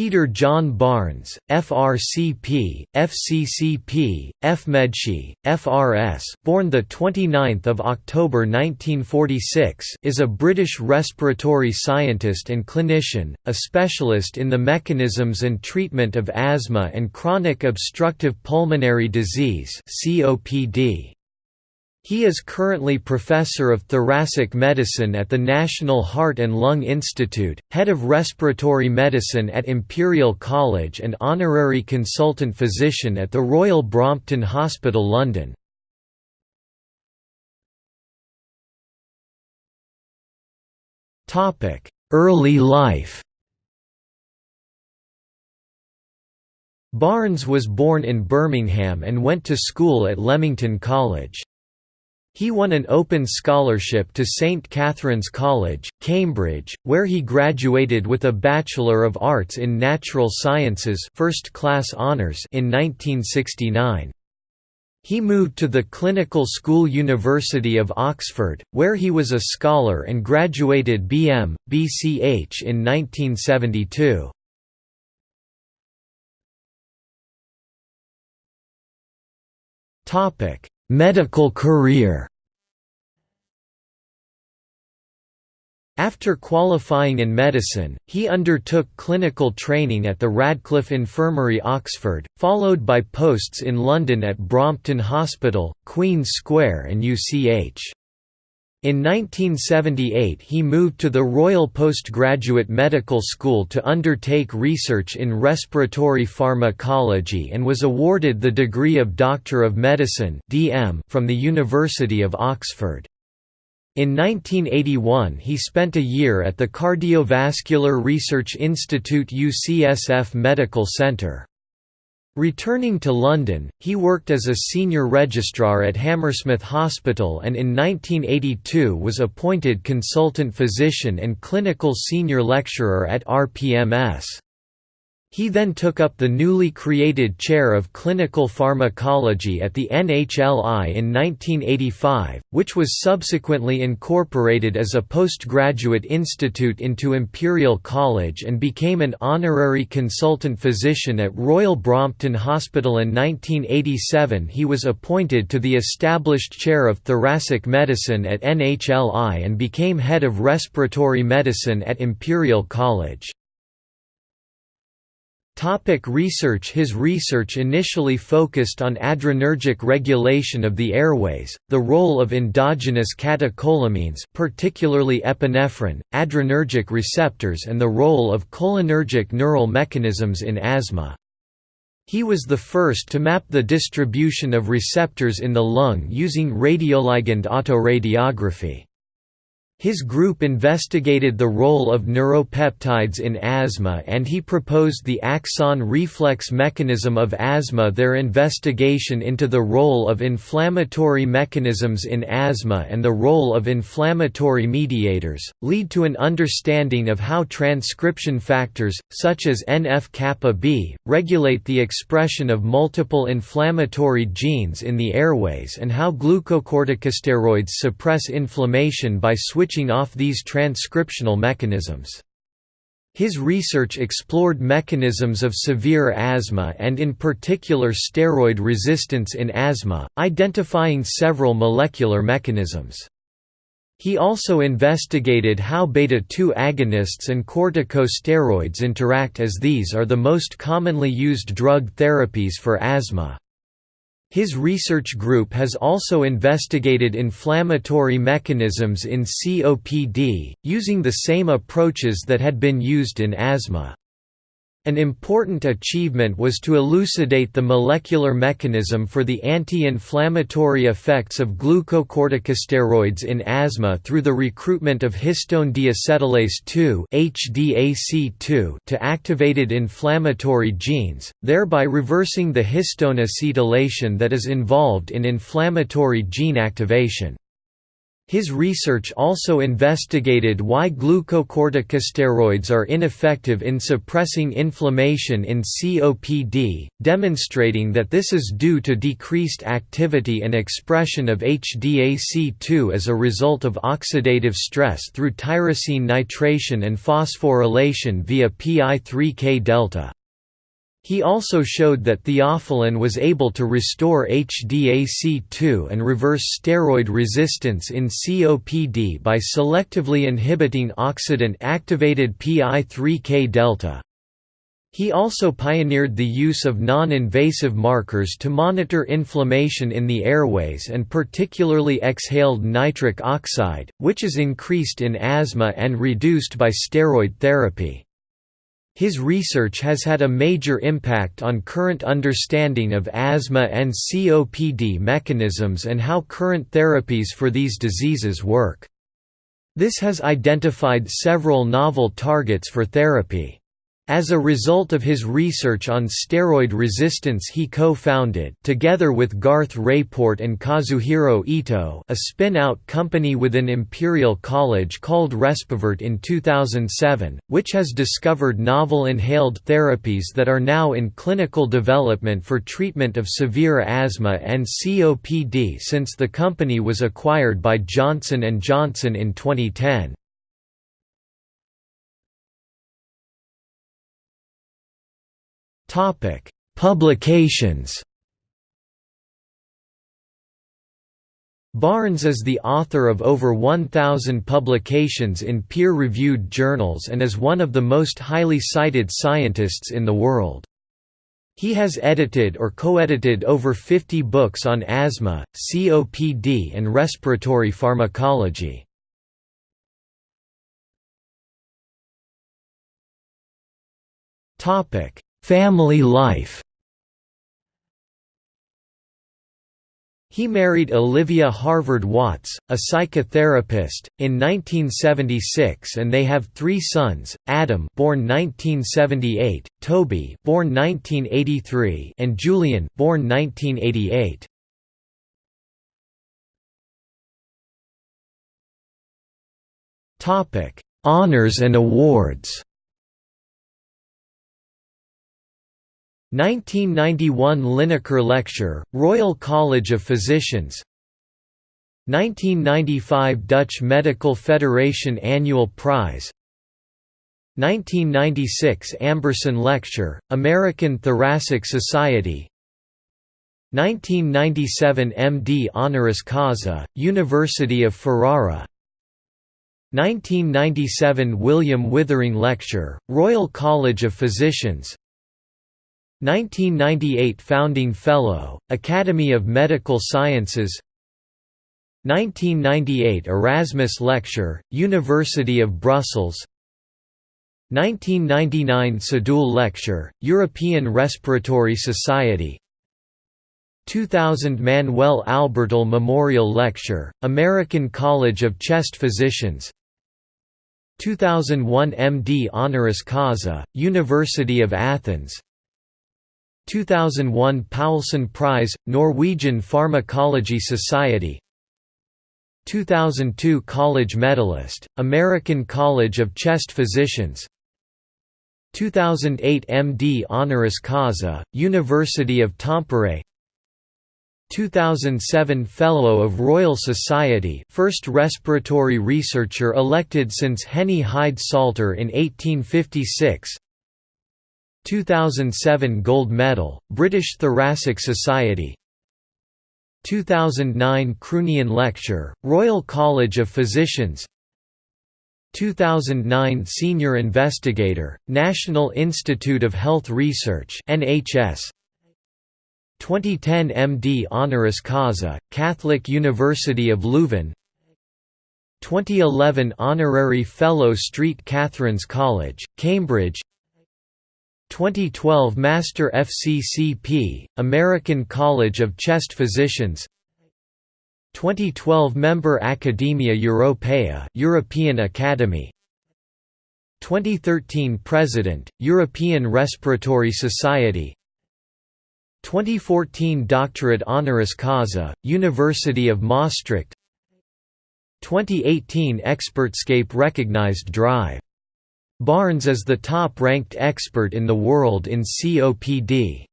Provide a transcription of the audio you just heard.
Peter John Barnes, FRCP, FCCP, FMedSci, FRS, born the 29th of October 1946, is a British respiratory scientist and clinician, a specialist in the mechanisms and treatment of asthma and chronic obstructive pulmonary disease (COPD). He is currently Professor of Thoracic Medicine at the National Heart and Lung Institute, Head of Respiratory Medicine at Imperial College and Honorary Consultant Physician at the Royal Brompton Hospital London. Early life Barnes was born in Birmingham and went to school at Leamington College. He won an open scholarship to St Catherine's College, Cambridge, where he graduated with a Bachelor of Arts in Natural Sciences first class honours in 1969. He moved to the Clinical School University of Oxford, where he was a scholar and graduated BM, BCH in 1972. Medical career After qualifying in medicine, he undertook clinical training at the Radcliffe Infirmary Oxford, followed by posts in London at Brompton Hospital, Queen's Square and UCH. In 1978 he moved to the Royal Postgraduate Medical School to undertake research in respiratory pharmacology and was awarded the degree of Doctor of Medicine from the University of Oxford. In 1981 he spent a year at the Cardiovascular Research Institute UCSF Medical Centre. Returning to London, he worked as a senior registrar at Hammersmith Hospital and in 1982 was appointed consultant physician and clinical senior lecturer at RPMS. He then took up the newly created chair of clinical pharmacology at the NHLI in 1985, which was subsequently incorporated as a postgraduate institute into Imperial College and became an honorary consultant physician at Royal Brompton Hospital in 1987 he was appointed to the established chair of thoracic medicine at NHLI and became head of respiratory medicine at Imperial College. Topic research His research initially focused on adrenergic regulation of the airways, the role of endogenous catecholamines particularly epinephrine, adrenergic receptors and the role of cholinergic neural mechanisms in asthma. He was the first to map the distribution of receptors in the lung using radioligand autoradiography. His group investigated the role of neuropeptides in asthma and he proposed the axon reflex mechanism of asthma. Their investigation into the role of inflammatory mechanisms in asthma and the role of inflammatory mediators, lead to an understanding of how transcription factors, such as NF-kappa B, regulate the expression of multiple inflammatory genes in the airways and how glucocorticosteroids suppress inflammation by switching switching off these transcriptional mechanisms. His research explored mechanisms of severe asthma and in particular steroid resistance in asthma, identifying several molecular mechanisms. He also investigated how beta-2 agonists and corticosteroids interact as these are the most commonly used drug therapies for asthma. His research group has also investigated inflammatory mechanisms in COPD, using the same approaches that had been used in asthma. An important achievement was to elucidate the molecular mechanism for the anti-inflammatory effects of glucocorticosteroids in asthma through the recruitment of histone deacetylase 2 (HDAC2) to activated inflammatory genes, thereby reversing the histone acetylation that is involved in inflammatory gene activation. His research also investigated why glucocorticosteroids are ineffective in suppressing inflammation in COPD, demonstrating that this is due to decreased activity and expression of HDAC2 as a result of oxidative stress through tyrosine nitration and phosphorylation via PI3K delta. He also showed that theophylline was able to restore HDAC2 and reverse steroid resistance in COPD by selectively inhibiting oxidant-activated PI3K delta. He also pioneered the use of non-invasive markers to monitor inflammation in the airways and particularly exhaled nitric oxide, which is increased in asthma and reduced by steroid therapy. His research has had a major impact on current understanding of asthma and COPD mechanisms and how current therapies for these diseases work. This has identified several novel targets for therapy. As a result of his research on steroid resistance he co-founded together with Garth Rapeport and Kazuhiro Ito a spin-out company within Imperial College called Respivert in 2007, which has discovered novel inhaled therapies that are now in clinical development for treatment of severe asthma and COPD since the company was acquired by Johnson & Johnson in 2010. Topic: Publications. Barnes is the author of over 1,000 publications in peer-reviewed journals and is one of the most highly cited scientists in the world. He has edited or co-edited over 50 books on asthma, COPD and respiratory pharmacology. Topic: Family life He married Olivia Harvard Watts, a psychotherapist, in 1976 and they have three sons, Adam born 1978, Toby born 1983 and Julian born 1988. Honors and awards 1991 Linacre Lecture, Royal College of Physicians. 1995 Dutch Medical Federation Annual Prize. 1996 Amberson Lecture, American Thoracic Society. 1997 MD honoris causa, University of Ferrara. 1997 William Withering Lecture, Royal College of Physicians 1998 Founding Fellow, Academy of Medical Sciences 1998 Erasmus Lecture, University of Brussels 1999 Sadoul Lecture, European Respiratory Society 2000 Manuel Albertal Memorial Lecture, American College of Chest Physicians 2001 MD honoris causa, University of Athens 2001 Poulsson Prize, Norwegian Pharmacology Society. 2002 College Medalist, American College of Chest Physicians. 2008 MD honoris causa, University of Tampere. 2007 Fellow of Royal Society first respiratory researcher elected since Henry Hyde Salter in 1856 2007 Gold Medal, British Thoracic Society. 2009 Croonian Lecture, Royal College of Physicians. 2009 Senior Investigator, National Institute of Health Research NHS 2010 MD honoris causa, Catholic University of Leuven. 2011 Honorary Fellow St Catherine's College, Cambridge 2012 Master FCCP, American College of Chest Physicians. 2012 Member Academia Europaea European Academy. 2013 President, European Respiratory Society. 2014 Doctorate honoris causa, University of Maastricht. 2018 ExpertScape recognized Drive. Barnes is the top-ranked expert in the world in COPD.